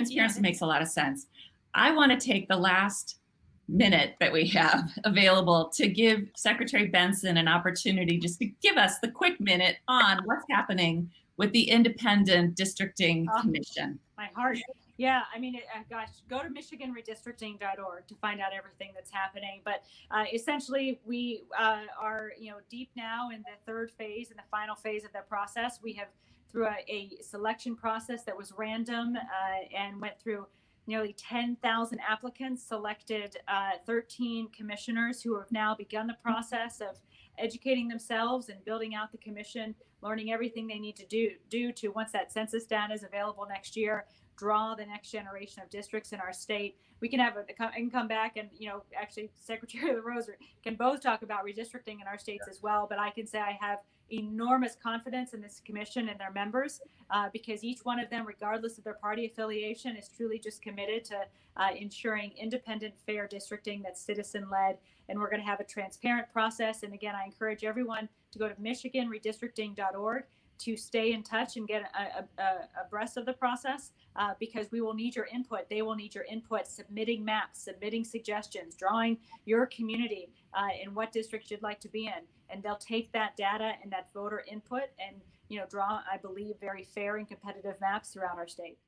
transparency Yeah. makes a lot of sense. I want to take the last minute that we have available to give Secretary Benson an opportunity just to give us the quick minute on what's happening with the Independent Districting Oh. Commission. my heart. Yeah, I mean, uh, gosh, go to michiganredistricting.org to find out everything that's happening. But uh, essentially, we uh, are, you know, deep now in the third phase and the final phase of the process. We have through a, a selection process that was random uh, and went through nearly 10,000 applicants, selected uh, 13 commissioners who have now begun the process of educating themselves and building out the commission, learning everything they need to do do to once that census data is available next year, draw the next generation of districts in our state. We can have a can come back and you know actually Secretary of the LaRose can both talk about redistricting in our states as well. But I can say I have enormous confidence in this commission and their members uh, because each one of them, regardless of their party affiliation, is truly just committed to uh, ensuring independent, fair districting that's citizen led. And we're going to have a transparent process. And again, I encourage everyone to go to MichiganRedistricting.org to stay in touch and get a, a, abreast of the process uh, because we will need your input. They will need your input, submitting maps, submitting suggestions, drawing your community uh, in what district you'd like to be in, and they'll take that data and that voter input and you know draw, I believe, very fair and competitive maps throughout our state.